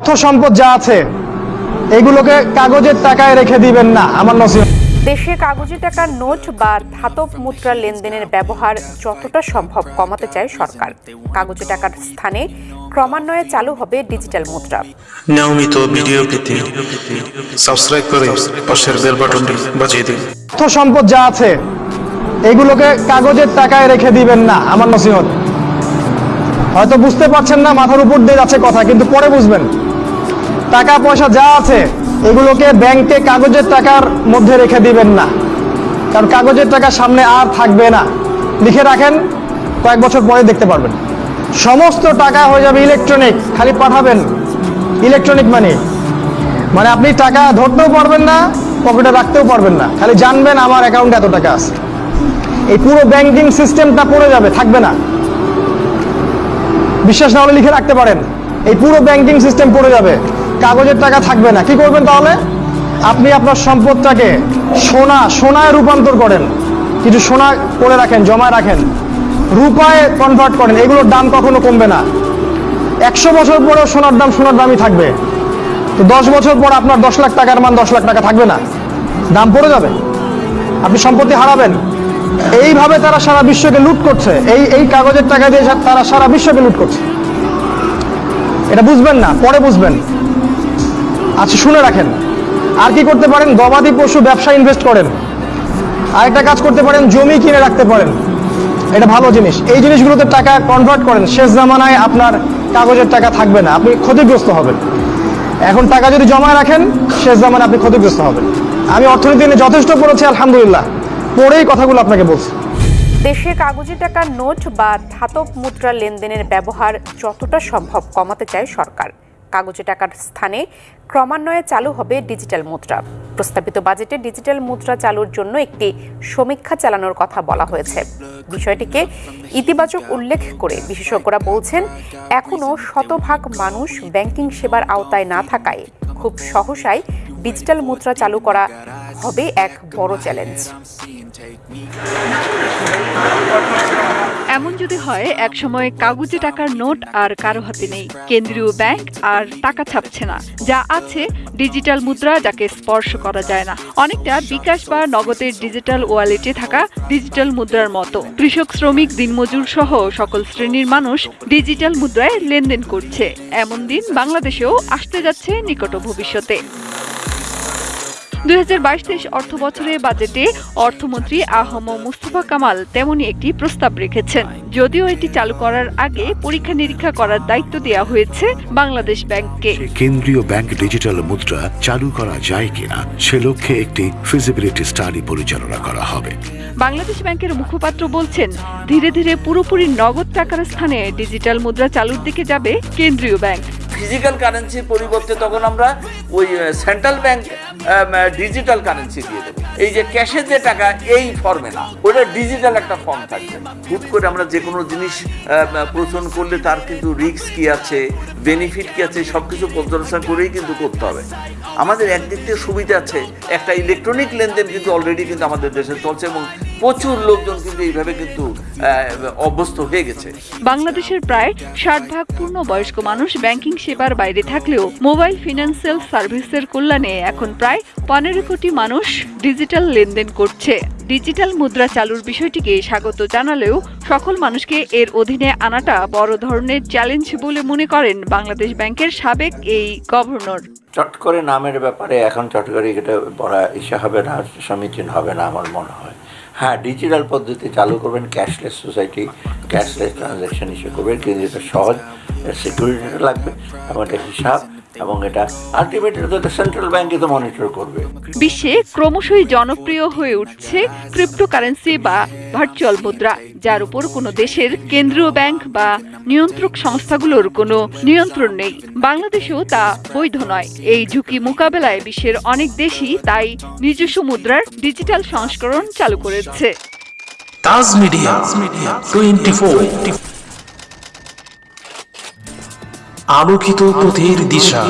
অর্থ সম্পদ যা আছে এগুলোকে কাগজের টাকায় রেখে দিবেন না আমার নসিহত। দেশে কাগজে টাকার নোট বা ধাতব মুদ্রা লেনদেনের ব্যবহার যতটা সম্ভব কমাতে চায় সরকার। কাগজে টাকার স্থানে ক্রমান্বয়ে চালু হবে ডিজিটাল মুদ্রা। নিয়মিত ভিডিও পেতে সাবস্ক্রাইব করে পাশের বেল বাটনটি বাজিয়ে দিন। অর্থ সম্পদ যা আছে এগুলোকে কাগজের টাকায় রেখে দিবেন না আমার নসিহত। হয়তো বুঝতে পারছেন না মাথার উপর দিয়ে যাচ্ছে কথা, কিন্তু পরে বুঝবেন। টাকা পয়সা যা আছে, এগুলোকে ব্যাংকে কাগজের টাকার মধ্যে রেখে দিবেন না। কারণ কাগজের টাকা সামনে আর থাকবে না। লিখে রাখেন, কয়েক বছর পরে দেখতে পারবেন। সমস্ত টাকা হয়ে যাবে ইলেকট্রনিক খালি পাঠাবেন। ইলেকট্রনিক মানি মানে আপনি টাকা ধরতেও পারবেন না, পকেটে রাখতেও পারবেন না। খালি জানবেন আমার অ্যাকাউন্টে এত টাকা আছে। এই পুরো ব্যাংকিং সিস্টেমটা পড়ে যাবে, থাকবে না। বিশ্বাস না হলে লিখে রাখতে পারেন। এই পুরো ব্যাংকিং সিস্টেম পড়ে যাবে। কাগজের টাকা থাকবে না। কি করবেন তাহলে? আপনি আপনার সম্পদটাকে সোনা, সোনায় রূপান্তর করেন। কিছু সোনা করে রাখেন জমা রাখেন। রূপায় কনভার্ট করেন। এগুলোর দাম কখনো কমবে না। একশো বছর পরেও সোনার দাম সোনার দামই থাকবে। তো দশ বছর পর আপনার দশ লাখ টাকার মান দশ লাখ টাকা থাকবে না। দাম পড়ে যাবে। আপনি সম্পত্তি হারাবেন। এইভাবে তারা সারা বিশ্বকে লুট করছে। এই এই কাগজের টাকা দিয়ে তারা সারা বিশ্বকে লুট করছে। এটা বুঝবেন না, পরে বুঝবেন। আচ্ছা শুনে রাখেন। আর কি করতে পারেন? গবাদি পশু ব্যবসা ইনভেস্ট করেন। আরেকটা কাজ করতে পারেন, জমি কিনে রাখতে পারেন। এটা ভালো জিনিস। এই জিনিসগুলোতে টাকা কনভার্ট করেন। শেষ জামানায় আপনার কাগজের টাকা থাকবে না। আপনি ক্ষতিগ্রস্ত হবেন। এখন টাকা যদি জমায় রাখেন, শেষ জামানায় আপনি ক্ষতিগ্রস্ত হবেন। আমি অর্থনীতি নিয়ে যথেষ্ট পড়েছি, আলহামদুলিল্লাহ। পড়েই কথাগুলো আপনাকে বলছি। দেশে কাগজে টাকার নোট বা ধাতব মুদ্রা লেনদেনের ব্যবহার যতটা সম্ভব কমাতে চায় সরকার। কাগজে টাকার স্থানে ক্রমান্বয়ে চালু হবে ডিজিটাল মুদ্রা। প্রস্তাবিত বাজেটে ডিজিটাল মুদ্রা চালুর জন্য একটি সমীক্ষা চালানোর কথা বলা হয়েছে। বিষয়টিকে ইতিবাচক উল্লেখ করে বিশেষজ্ঞরা বলছেন এখনও শতভাগ মানুষ ব্যাংকিং সেবার আওতায় না থাকায় খুব সহসাই ডিজিটাল মুদ্রা চালু করা হবে এক বড় চ্যালেঞ্জ এমন যদি হয়, একসময় কাগজে টাকার নোট আর কারও হাতে নেই। কেন্দ্রীয় ব্যাংক আর টাকা ছাপছে না। যা আছে, ডিজিটাল মুদ্রা যাকে স্পর্শ করা যায় না। অনেকটা বিকাশ বা নগদের ডিজিটাল ওয়ালেটে থাকা ডিজিটাল মুদ্রার মতো। কৃষক, শ্রমিক, দিনমজুর সহ সকল শ্রেণির মানুষ ডিজিটাল মুদ্রায় লেনদেন করছে। এমন দিন বাংলাদেশেও আসতে যাচ্ছে নিকট ভবিষ্যতে। দুই হাজার অর্থ বছরে বাজেটে অর্থমন্ত্রী আহম মুস্তফা কামাল তেমনই একটি প্রস্তাব রেখেছেন। যদিও এটি চালু করার আগে পরীক্ষা নিরীক্ষা করার দায়িত্ব দেওয়া হয়েছে বাংলাদেশ ব্যাংককে। কেন্দ্রীয় ব্যাংক ডিজিটাল মুদ্রা চালু করা যায় কিনা সে লক্ষ্যে একটি ফিজিবিলিটি স্টাডি পরিচালনা করা হবে। বাংলাদেশ ব্যাংকের মুখপাত্র বলছেন ধীরে ধীরে পুরোপুরি নগদ টাকার স্থানে ডিজিটাল মুদ্রা চালুর দিকে যাবে কেন্দ্রীয় ব্যাংক। ফিজিক্যাল কারেন্সির পরিবর্তে তখন আমরা ওই সেন্ট্রাল ব্যাংক ডিজিটাল কারেন্সি দিয়ে দেবে। এই যে ক্যাশের যে টাকা, এই ফর্মে না। ওটা ডিজিটাল একটা ফর্ম থাকবে। হুট করে আমরা যে কোনো জিনিস প্রচলন করলে তার কিন্তু রিক্স কি আছে বেনিফিট কি আছে সব কিছু পর্যালোচনা করেই কিন্তু করতে হবে। আমাদের একদিক থেকে সুবিধা আছে, একটা ইলেকট্রনিক লেনদেন কিন্তু অলরেডি কিন্তু আমাদের দেশে চলছে এবং প্রচুর লোকজন কিন্তু এইভাবে কিন্তু অভ্যস্ত হয়ে গেছে। বাংলাদেশের প্রায় ষাট ভাগ পূর্ণ বয়স্ক মানুষ ব্যাংকিং সেবার বাইরে থাকলেও মোবাইল ফিনান্সিয়াল সার্ভিসের কল্যাণে এখন প্রায় পনেরো কোটি মানুষ ডিজিটাল লেনদেন করছে। ডিজিটাল মুদ্রা চালুর বিষয়টিকে স্বাগত জানালেও সকল মানুষকে এর অধীনে আনাটা বড় ধরনের চ্যালেঞ্জ বলে মনে করেন বাংলাদেশ ব্যাংকের সাবেক এই গভর্নর। চট করে নামের ব্যাপারে এখন চট করে এটা বড় ইসে হবে না, সমীচীন হবে না আমার মনে হয়। হ্যাঁ ডিজিটাল পদ্ধতি চালু করবেন, ক্যাশলেস সোসাইটি, ক্যাশলেস ট্রানজ্যাকশন হিসেবে করবেন, কিন্তু এটা সহজ, সিকিউরিটিটা লাগবে, এবং এটা হিসাব এবং এটা আলটিমেটলি তো সেন্ট্রাল তো মনিটর করবে। বিশ্বে ক্রমশই জনপ্রিয় হয়ে উঠছে ক্রিপ্টোকারেন্সি বা ভার্চুয়াল মুদ্রা যার উপর কোনো দেশের কেন্দ্রীয় ব্যাংক বা নিয়ন্ত্রক সংস্থাগুলোর কোনো নিয়ন্ত্রণ নেই। বাংলাদেশেও তা বৈধ নয়। এই ঝুঁকি মোকাবেলায় বিশ্বের অনেক দেশই তাই নিজস্ব মুদ্রার ডিজিটাল সংস্করণ চালু করেছে। তাজ মিডিয়া টোয়েন্টি ফোর আলোকিত পথের দিশা।